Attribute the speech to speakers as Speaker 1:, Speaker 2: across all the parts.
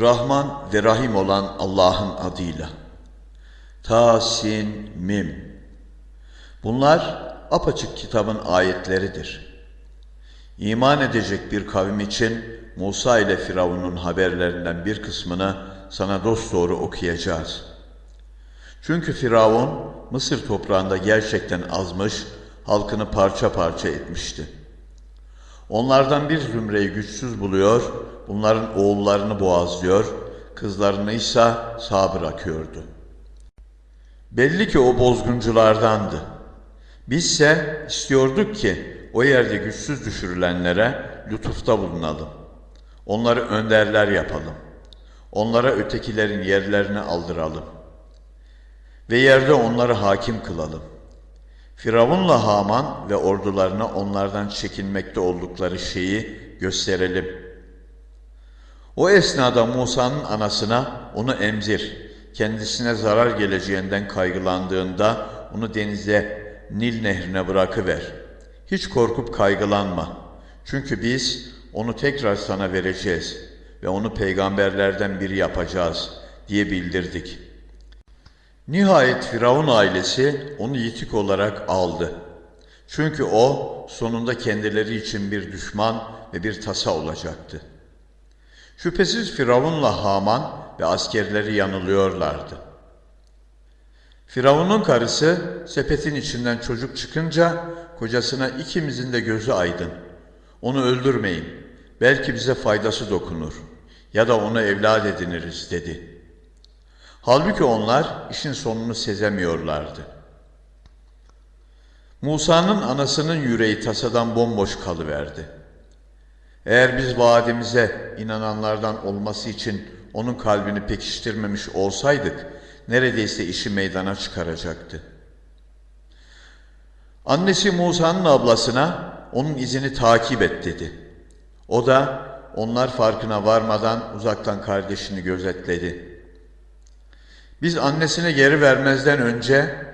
Speaker 1: Rahman ve Rahim olan Allah'ın adıyla. Ta, Sin, Mim. Bunlar apaçık kitabın ayetleridir. İman edecek bir kavim için Musa ile Firavun'un haberlerinden bir kısmını sana dosdoğru okuyacağız. Çünkü Firavun Mısır toprağında gerçekten azmış, halkını parça parça etmişti. Onlardan bir zümreyi güçsüz buluyor, bunların oğullarını boğazlıyor, kızlarını ise sağ bırakıyordu. Belli ki o bozgunculardandı. Bizse istiyorduk ki o yerde güçsüz düşürülenlere lütufta bulunalım. Onları önderler yapalım. Onlara ötekilerin yerlerini aldıralım. Ve yerde onları hakim kılalım. Firavunla Haman ve ordularına onlardan çekinmekte oldukları şeyi gösterelim. O esnada Musa'nın anasına onu emzir, kendisine zarar geleceğinden kaygılandığında onu denize, Nil nehrine bırakıver. Hiç korkup kaygılanma. Çünkü biz onu tekrar sana vereceğiz ve onu peygamberlerden biri yapacağız diye bildirdik. Nihayet Firavun ailesi onu yitik olarak aldı. Çünkü o sonunda kendileri için bir düşman ve bir tasa olacaktı. Şüphesiz Firavunla Haman ve askerleri yanılıyorlardı. Firavun'un karısı sepetin içinden çocuk çıkınca kocasına ikimizin de gözü aydın. Onu öldürmeyin. Belki bize faydası dokunur ya da onu evlat ediniriz dedi. Halbuki onlar işin sonunu sezemiyorlardı. Musa'nın anasının yüreği tasadan bomboş kalıverdi. Eğer biz vaadimize inananlardan olması için onun kalbini pekiştirmemiş olsaydık, neredeyse işi meydana çıkaracaktı. Annesi Musa'nın ablasına onun izini takip et dedi. O da onlar farkına varmadan uzaktan kardeşini gözetledi. Biz annesine geri vermezden önce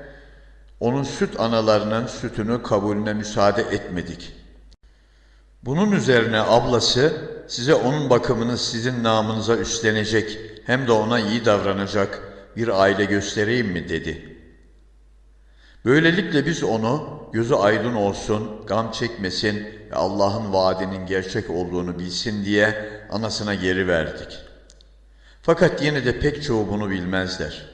Speaker 1: onun süt analarının sütünü kabulüne müsaade etmedik. Bunun üzerine ablası size onun bakımını sizin namınıza üstlenecek hem de ona iyi davranacak bir aile göstereyim mi dedi. Böylelikle biz onu gözü aydın olsun, gam çekmesin ve Allah'ın vaadinin gerçek olduğunu bilsin diye anasına geri verdik. Fakat yine de pek çoğu bunu bilmezler.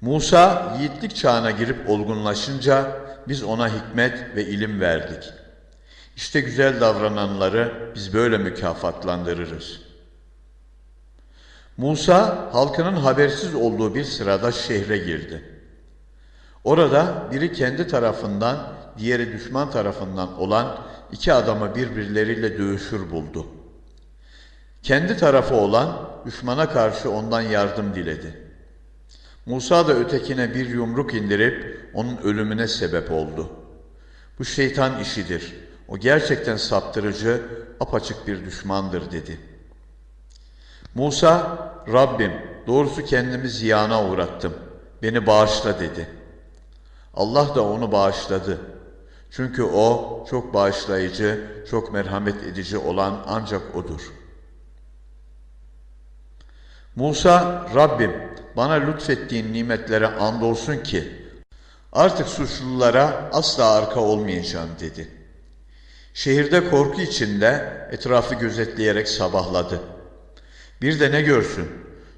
Speaker 1: Musa yiğitlik çağına girip olgunlaşınca biz ona hikmet ve ilim verdik. İşte güzel davrananları biz böyle mükafatlandırırız. Musa halkının habersiz olduğu bir sırada şehre girdi. Orada biri kendi tarafından, diğeri düşman tarafından olan iki adamı birbirleriyle dövüşür buldu. Kendi tarafı olan düşmana karşı ondan yardım diledi. Musa da ötekine bir yumruk indirip onun ölümüne sebep oldu. Bu şeytan işidir. O gerçekten saptırıcı, apaçık bir düşmandır dedi. Musa, Rabbim doğrusu kendimi ziyana uğrattım. Beni bağışla dedi. Allah da onu bağışladı. Çünkü o çok bağışlayıcı, çok merhamet edici olan ancak O'dur. Musa, Rabbim bana lütfettiğin nimetlere andolsun ki artık suçlulara asla arka olmayacağım dedi. Şehirde korku içinde etrafı gözetleyerek sabahladı. Bir de ne görsün?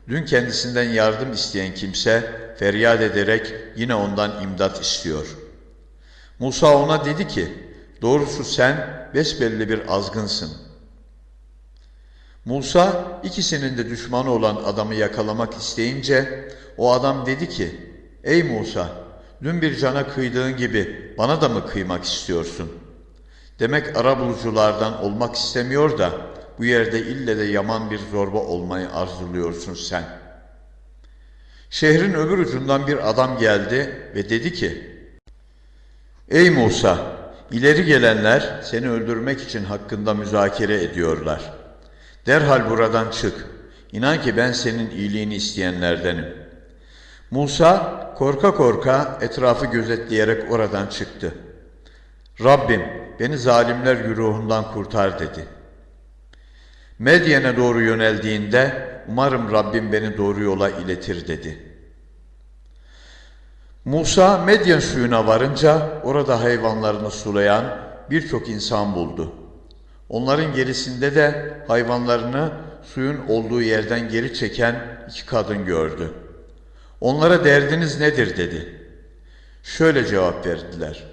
Speaker 1: Dün kendisinden yardım isteyen kimse feryat ederek yine ondan imdat istiyor. Musa ona dedi ki, doğrusu sen besbelli bir azgınsın. Musa ikisinin de düşmanı olan adamı yakalamak isteyince o adam dedi ki, ey Musa dün bir cana kıydığın gibi bana da mı kıymak istiyorsun? Demek arabuluculardan olmak istemiyor da bu yerde ille de yaman bir zorba olmayı arzuluyorsun sen. Şehrin öbür ucundan bir adam geldi ve dedi ki, Ey Musa, ileri gelenler seni öldürmek için hakkında müzakere ediyorlar. Derhal buradan çık. İnan ki ben senin iyiliğini isteyenlerdenim. Musa korka korka etrafı gözetleyerek oradan çıktı. Rabbim beni zalimler güruhundan kurtar dedi.'' Medyen'e doğru yöneldiğinde umarım Rabbim beni doğru yola iletir dedi. Musa Medyen suyuna varınca orada hayvanlarını sulayan birçok insan buldu. Onların gerisinde de hayvanlarını suyun olduğu yerden geri çeken iki kadın gördü. Onlara derdiniz nedir dedi. Şöyle cevap verdiler.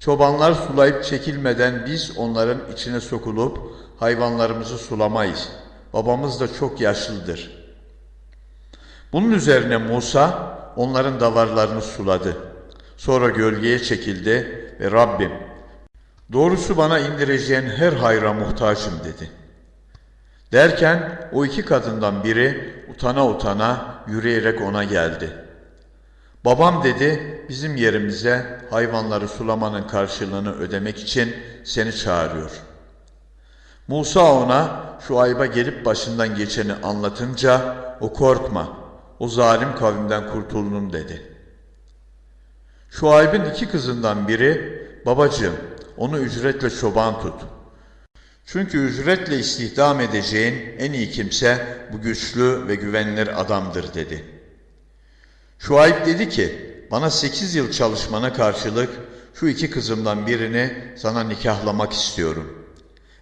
Speaker 1: Çobanlar sulayıp çekilmeden biz onların içine sokulup hayvanlarımızı sulamayız. Babamız da çok yaşlıdır. Bunun üzerine Musa onların davarlarını suladı. Sonra gölgeye çekildi ve Rabbim doğrusu bana indireceğin her hayra muhtaçım dedi. Derken o iki kadından biri utana utana yürüyerek ona geldi. Babam dedi bizim yerimize hayvanları sulamanın karşılığını ödemek için seni çağırıyor. Musa ona şu ayba gelip başından geçeni anlatınca o korkma o zalim kavimden kurtuldum dedi. Şu aybın iki kızından biri babacığım onu ücretle çoban tut. Çünkü ücretle istihdam edeceğin en iyi kimse bu güçlü ve güvenilir adamdır dedi. Şuayb dedi ki bana sekiz yıl çalışmana karşılık şu iki kızımdan birini sana nikahlamak istiyorum.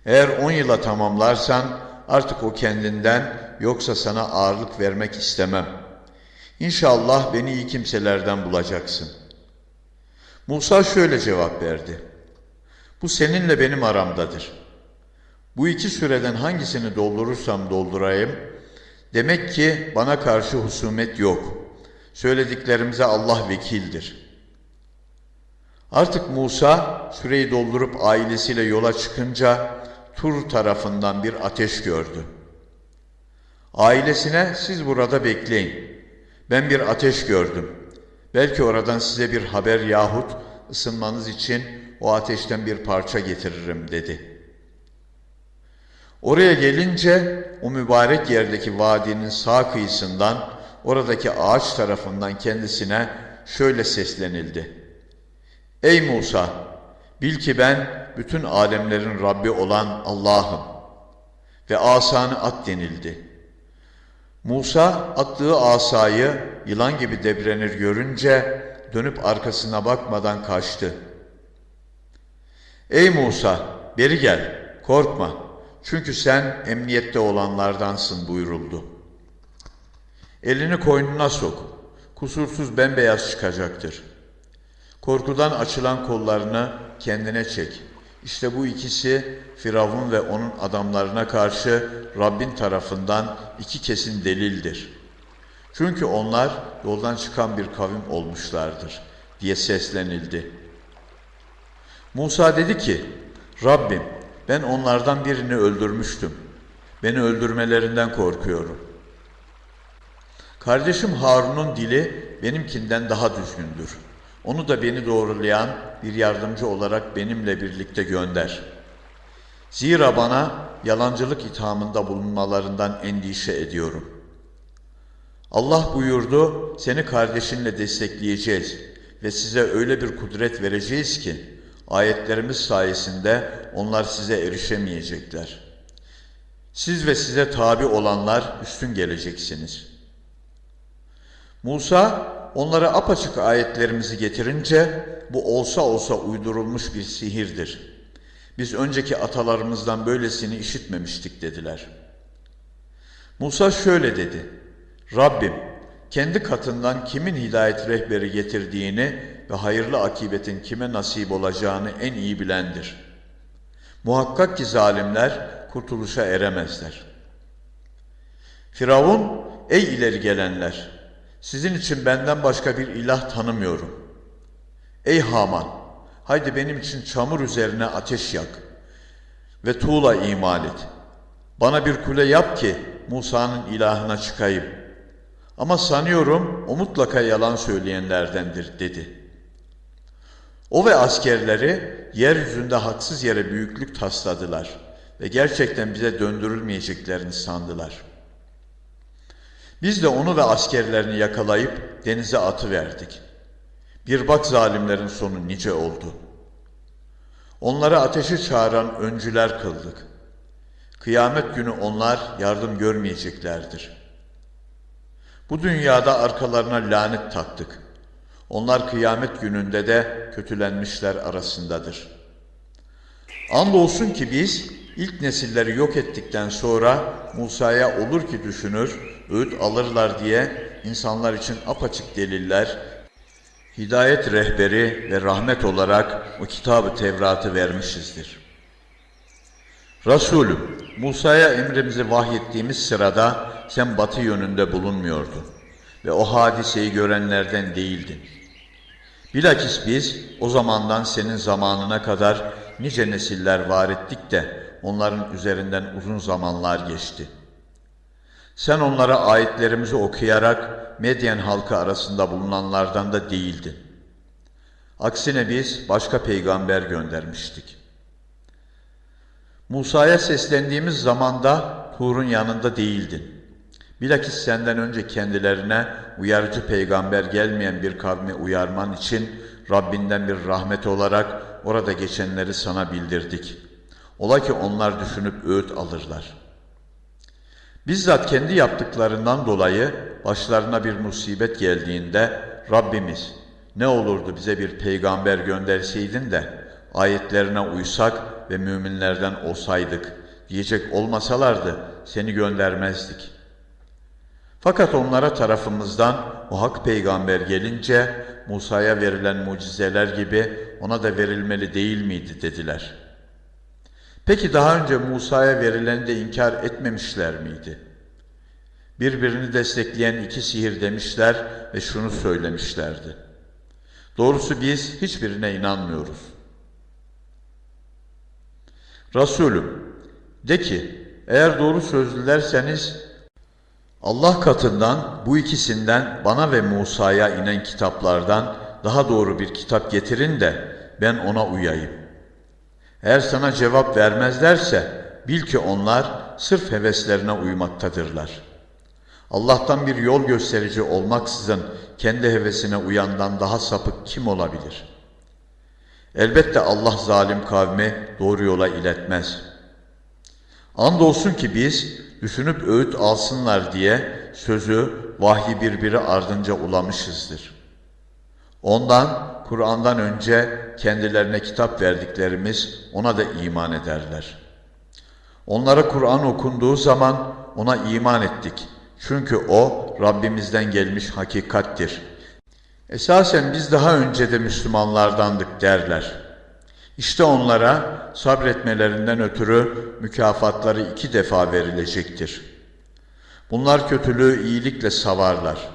Speaker 1: Eğer on yıla tamamlarsan artık o kendinden yoksa sana ağırlık vermek istemem. İnşallah beni iyi kimselerden bulacaksın. Musa şöyle cevap verdi. Bu seninle benim aramdadır. Bu iki süreden hangisini doldurursam doldurayım, demek ki bana karşı husumet yok. Söylediklerimize Allah vekildir. Artık Musa süreyi doldurup ailesiyle yola çıkınca Tur tarafından bir ateş gördü. Ailesine siz burada bekleyin. Ben bir ateş gördüm. Belki oradan size bir haber yahut ısınmanız için o ateşten bir parça getiririm dedi. Oraya gelince o mübarek yerdeki vadinin sağ kıyısından oradaki ağaç tarafından kendisine şöyle seslenildi. Ey Musa! Bil ki ben bütün alemlerin Rabbi olan Allah'ım ve asanı at denildi. Musa attığı asayı yılan gibi debrenir görünce dönüp arkasına bakmadan kaçtı. Ey Musa beri gel korkma çünkü sen emniyette olanlardansın buyuruldu. Elini koynuna sok kusursuz bembeyaz çıkacaktır. Korkudan açılan kollarını kendine çek. İşte bu ikisi Firavun ve onun adamlarına karşı Rabbin tarafından iki kesin delildir. Çünkü onlar yoldan çıkan bir kavim olmuşlardır diye seslenildi. Musa dedi ki, Rabbim ben onlardan birini öldürmüştüm. Beni öldürmelerinden korkuyorum. Kardeşim Harun'un dili benimkinden daha düzgündür. Onu da beni doğrulayan bir yardımcı olarak benimle birlikte gönder. Zira bana yalancılık ithamında bulunmalarından endişe ediyorum. Allah buyurdu, seni kardeşinle destekleyeceğiz ve size öyle bir kudret vereceğiz ki, ayetlerimiz sayesinde onlar size erişemeyecekler. Siz ve size tabi olanlar üstün geleceksiniz. Musa onlara apaçık ayetlerimizi getirince bu olsa olsa uydurulmuş bir sihirdir. Biz önceki atalarımızdan böylesini işitmemiştik dediler. Musa şöyle dedi. Rabbim kendi katından kimin hidayet rehberi getirdiğini ve hayırlı akibetin kime nasip olacağını en iyi bilendir. Muhakkak ki zalimler kurtuluşa eremezler. Firavun, ey ileri gelenler! Sizin için benden başka bir ilah tanımıyorum. Ey Haman, haydi benim için çamur üzerine ateş yak ve tuğla imal et. Bana bir kule yap ki Musa'nın ilahına çıkayım. Ama sanıyorum o mutlaka yalan söyleyenlerdendir dedi. O ve askerleri yeryüzünde haksız yere büyüklük tasladılar ve gerçekten bize döndürülmeyeceklerini sandılar.'' Biz de onu ve askerlerini yakalayıp denize atıverdik. Bir bak zalimlerin sonu nice oldu. Onları ateşi çağıran öncüler kıldık. Kıyamet günü onlar yardım görmeyeceklerdir. Bu dünyada arkalarına lanet taktık. Onlar kıyamet gününde de kötülenmişler arasındadır. Andolsun ki biz ilk nesilleri yok ettikten sonra Musa'ya olur ki düşünür, öğüt alırlar diye insanlar için apaçık deliller, hidayet rehberi ve rahmet olarak o kitabı Tevrat'ı vermişizdir. Resulüm, Musa'ya emrimizi vahyettiğimiz sırada sen batı yönünde bulunmuyordun ve o hadiseyi görenlerden değildin. Bilakis biz o zamandan senin zamanına kadar nice nesiller var ettik de onların üzerinden uzun zamanlar geçti. Sen onlara ayetlerimizi okuyarak Medyen halkı arasında bulunanlardan da değildin. Aksine biz başka peygamber göndermiştik. Musa'ya seslendiğimiz zamanda Tur'un yanında değildin. Bilakis senden önce kendilerine uyarıcı peygamber gelmeyen bir kavmi uyarman için Rabbinden bir rahmet olarak orada geçenleri sana bildirdik. Ola ki onlar düşünüp öğüt alırlar. Bizzat kendi yaptıklarından dolayı başlarına bir musibet geldiğinde Rabbimiz ne olurdu bize bir peygamber gönderseydin de ayetlerine uysak ve müminlerden olsaydık diyecek olmasalardı seni göndermezdik. Fakat onlara tarafımızdan o hak peygamber gelince Musa'ya verilen mucizeler gibi ona da verilmeli değil miydi dediler. Peki daha önce Musa'ya verileni de inkar etmemişler miydi? Birbirini destekleyen iki sihir demişler ve şunu söylemişlerdi. Doğrusu biz hiçbirine inanmıyoruz. Resulüm, de ki, eğer doğru sözlülerseniz Allah katından bu ikisinden bana ve Musa'ya inen kitaplardan daha doğru bir kitap getirin de ben ona uyayım. Eğer sana cevap vermezlerse bil ki onlar sırf heveslerine uymaktadırlar. Allah'tan bir yol gösterici olmaksızın kendi hevesine uyandan daha sapık kim olabilir? Elbette Allah zalim kavmi doğru yola iletmez. Andolsun ki biz düşünüp öğüt alsınlar diye sözü, vahyi birbiri ardınca ulamışızdır. Ondan, Kur'an'dan önce kendilerine kitap verdiklerimiz ona da iman ederler. Onlara Kur'an okunduğu zaman ona iman ettik. Çünkü o Rabbimizden gelmiş hakikattir. Esasen biz daha önce de Müslümanlardandık derler.'' İşte onlara sabretmelerinden ötürü mükafatları iki defa verilecektir. Bunlar kötülüğü iyilikle savarlar.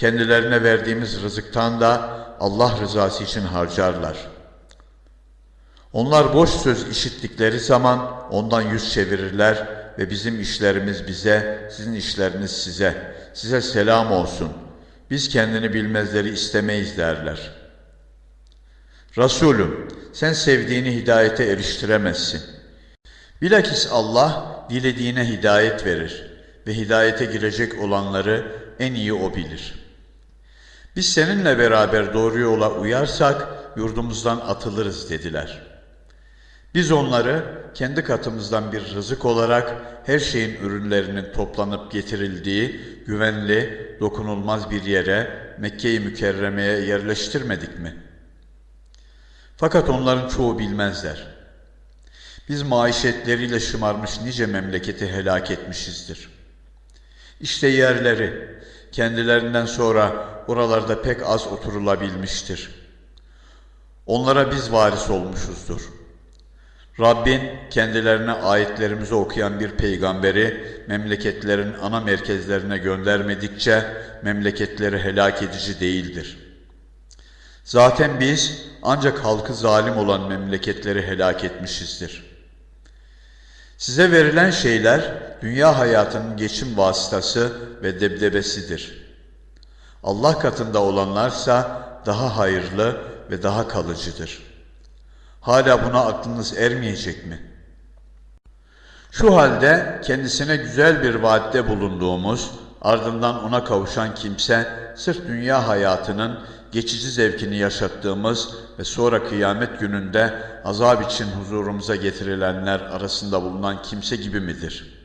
Speaker 1: Kendilerine verdiğimiz rızıktan da Allah rızası için harcarlar. Onlar boş söz işittikleri zaman ondan yüz çevirirler ve bizim işlerimiz bize, sizin işleriniz size. Size selam olsun. Biz kendini bilmezleri istemeyiz derler.'' Resulüm, sen sevdiğini hidayete eriştiremezsin. Bilakis Allah dilediğine hidayet verir ve hidayete girecek olanları en iyi O bilir. Biz seninle beraber doğru yola uyarsak yurdumuzdan atılırız dediler. Biz onları kendi katımızdan bir rızık olarak her şeyin ürünlerinin toplanıp getirildiği güvenli, dokunulmaz bir yere Mekke-i Mükerreme'ye yerleştirmedik mi?'' Fakat onların çoğu bilmezler. Biz maişetleriyle şımarmış nice memleketi helak etmişizdir. İşte yerleri, kendilerinden sonra oralarda pek az oturulabilmiştir. Onlara biz varis olmuşuzdur. Rabbin kendilerine ayetlerimizi okuyan bir peygamberi memleketlerin ana merkezlerine göndermedikçe memleketleri helak edici değildir.'' Zaten biz ancak halkı zalim olan memleketleri helak etmişizdir. Size verilen şeyler dünya hayatının geçim vasıtası ve debdebesidir. Allah katında olanlarsa daha hayırlı ve daha kalıcıdır. Hala buna aklınız ermeyecek mi? Şu halde kendisine güzel bir vaatte bulunduğumuz, ardından ona kavuşan kimse sırf dünya hayatının geçici zevkini yaşattığımız ve sonra kıyamet gününde azap için huzurumuza getirilenler arasında bulunan kimse gibi midir?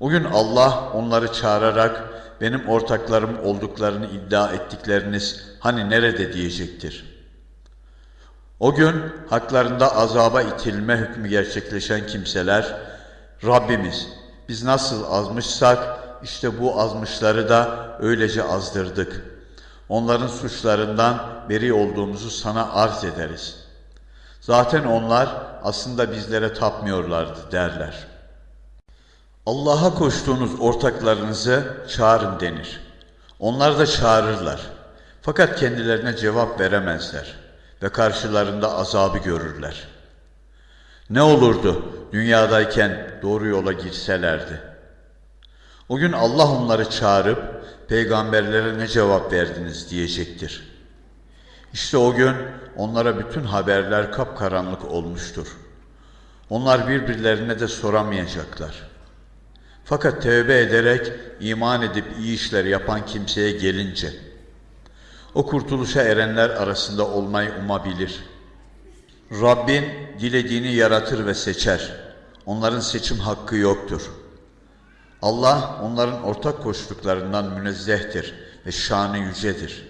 Speaker 1: O gün Allah onları çağırarak benim ortaklarım olduklarını iddia ettikleriniz hani nerede diyecektir. O gün haklarında azaba itilme hükmü gerçekleşen kimseler Rabbimiz biz nasıl azmışsak işte bu azmışları da öylece azdırdık. Onların suçlarından beri olduğumuzu sana arz ederiz. Zaten onlar aslında bizlere tapmıyorlardı derler. Allah'a koştuğunuz ortaklarınızı çağırın denir. Onlar da çağırırlar. Fakat kendilerine cevap veremezler ve karşılarında azabı görürler. Ne olurdu dünyadayken doğru yola girselerdi? O gün Allah onları çağırıp peygamberlere ne cevap verdiniz diyecektir. İşte o gün onlara bütün haberler kapkaranlık olmuştur. Onlar birbirlerine de soramayacaklar. Fakat tövbe ederek iman edip iyi işler yapan kimseye gelince o kurtuluşa erenler arasında olmayı umabilir. Rabbin dilediğini yaratır ve seçer. Onların seçim hakkı yoktur. Allah onların ortak koştuklarından münezzehtir ve şanı yücedir.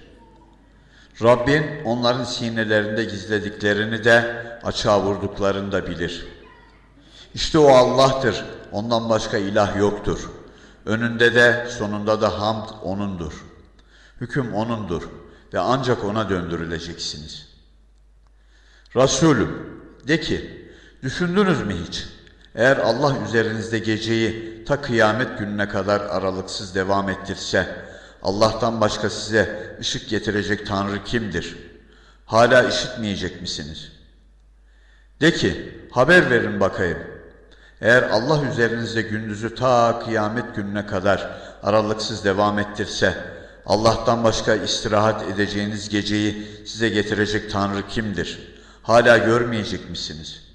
Speaker 1: Rabbin onların sinelerinde gizlediklerini de açığa vurduklarını da bilir. İşte o Allah'tır, ondan başka ilah yoktur. Önünde de sonunda da hamd O'nundur. Hüküm O'nundur ve ancak O'na döndürüleceksiniz. Resulüm, de ki, düşündünüz mü hiç? Eğer Allah üzerinizde geceyi ta kıyamet gününe kadar aralıksız devam ettirse, Allah'tan başka size ışık getirecek Tanrı kimdir? Hala işitmeyecek misiniz? De ki, haber verin bakayım. Eğer Allah üzerinizde gündüzü ta kıyamet gününe kadar aralıksız devam ettirse, Allah'tan başka istirahat edeceğiniz geceyi size getirecek Tanrı kimdir? Hala görmeyecek misiniz?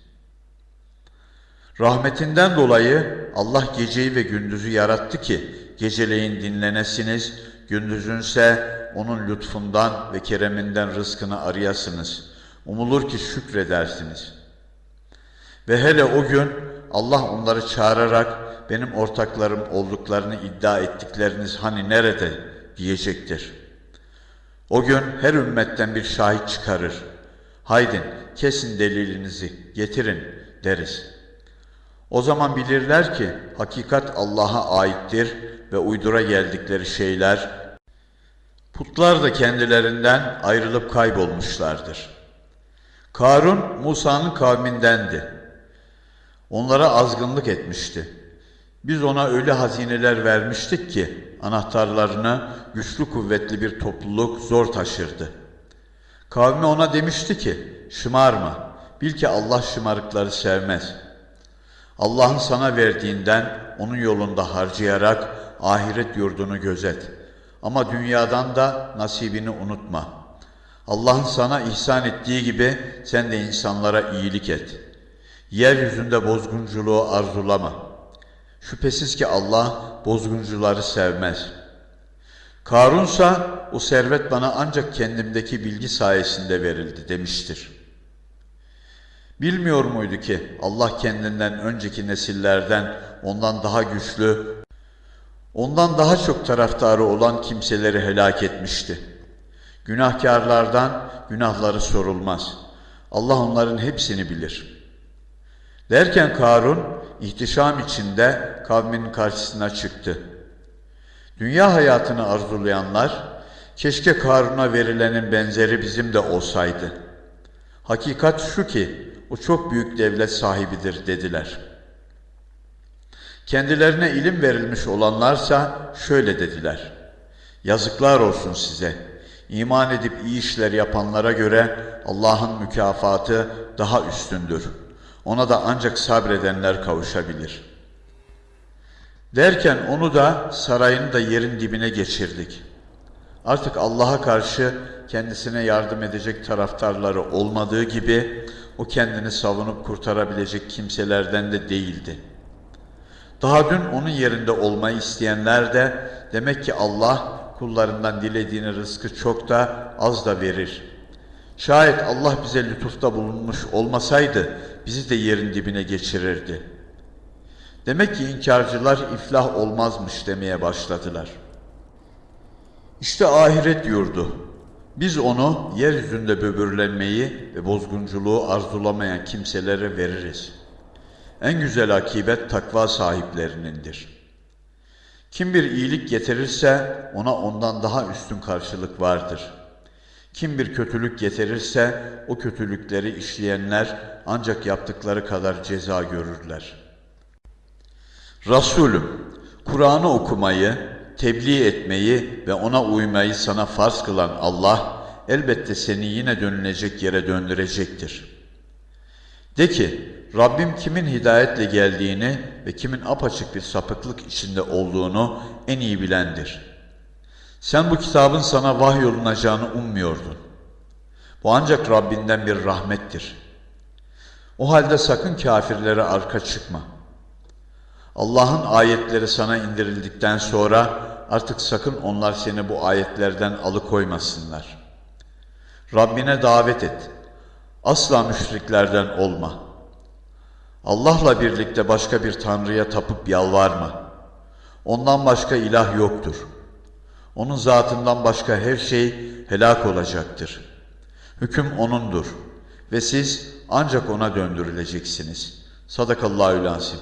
Speaker 1: Rahmetinden dolayı Allah geceyi ve gündüzü yarattı ki geceleyin dinlenesiniz, gündüzünse onun lütfundan ve kereminden rızkını arayasınız. Umulur ki şükredersiniz. Ve hele o gün Allah onları çağırarak benim ortaklarım olduklarını iddia ettikleriniz hani nerede diyecektir. O gün her ümmetten bir şahit çıkarır. Haydin kesin delilinizi getirin deriz. O zaman bilirler ki hakikat Allah'a aittir ve uydura geldikleri şeyler putlar da kendilerinden ayrılıp kaybolmuşlardır. Karun Musa'nın kavmindendi. Onlara azgınlık etmişti. Biz ona öyle hazineler vermiştik ki anahtarlarını güçlü kuvvetli bir topluluk zor taşırdı. Kavmi ona demişti ki şımarma bil ki Allah şımarıkları sevmez. Allah'ın sana verdiğinden onun yolunda harcayarak ahiret yurdunu gözet. Ama dünyadan da nasibini unutma. Allah'ın sana ihsan ettiği gibi sen de insanlara iyilik et.'' Yeryüzünde bozgunculuğu arzulama. Şüphesiz ki Allah bozguncuları sevmez. Karunsa o servet bana ancak kendimdeki bilgi sayesinde verildi demiştir. Bilmiyor muydu ki Allah kendinden önceki nesillerden ondan daha güçlü, ondan daha çok taraftarı olan kimseleri helak etmişti. Günahkarlardan günahları sorulmaz. Allah onların hepsini bilir.'' Derken Karun ihtişam içinde kavminin karşısına çıktı. Dünya hayatını arzulayanlar, keşke Karun'a verilenin benzeri bizim de olsaydı. Hakikat şu ki, o çok büyük devlet sahibidir dediler. Kendilerine ilim verilmiş olanlarsa şöyle dediler. Yazıklar olsun size. İman edip iyi işler yapanlara göre Allah'ın mükafatı daha üstündür.'' Ona da ancak sabredenler kavuşabilir. Derken onu da sarayını da yerin dibine geçirdik. Artık Allah'a karşı kendisine yardım edecek taraftarları olmadığı gibi o kendini savunup kurtarabilecek kimselerden de değildi. Daha dün onun yerinde olmayı isteyenler de demek ki Allah kullarından dilediğini rızkı çok da az da verir. Şayet Allah bize lütufta bulunmuş olmasaydı bizi de yerin dibine geçirirdi. Demek ki inkarcılar iflah olmazmış demeye başladılar. İşte ahiret yurdu. Biz onu yeryüzünde böbürlenmeyi ve bozgunculuğu arzulamayan kimselere veririz. En güzel akibet takva sahiplerinindir. Kim bir iyilik getirirse ona ondan daha üstün karşılık vardır. Kim bir kötülük getirirse o kötülükleri işleyenler ancak yaptıkları kadar ceza görürler. Resulüm, Kur'an'ı okumayı, tebliğ etmeyi ve ona uymayı sana farz kılan Allah, elbette seni yine dönülecek yere döndürecektir. De ki, Rabbim kimin hidayetle geldiğini ve kimin apaçık bir sapıklık içinde olduğunu en iyi bilendir. Sen bu kitabın sana vahyolunacağını ummuyordun. Bu ancak Rabbinden bir rahmettir. O halde sakın kafirlere arka çıkma. Allah'ın ayetleri sana indirildikten sonra artık sakın onlar seni bu ayetlerden alıkoymasınlar. Rabbine davet et. Asla müşriklerden olma. Allah'la birlikte başka bir tanrıya tapıp yalvarma. Ondan başka ilah yoktur. Onun zatından başka her şey helak olacaktır. Hüküm O'nundur ve siz ancak O'na döndürüleceksiniz. Sadakallahü lazim.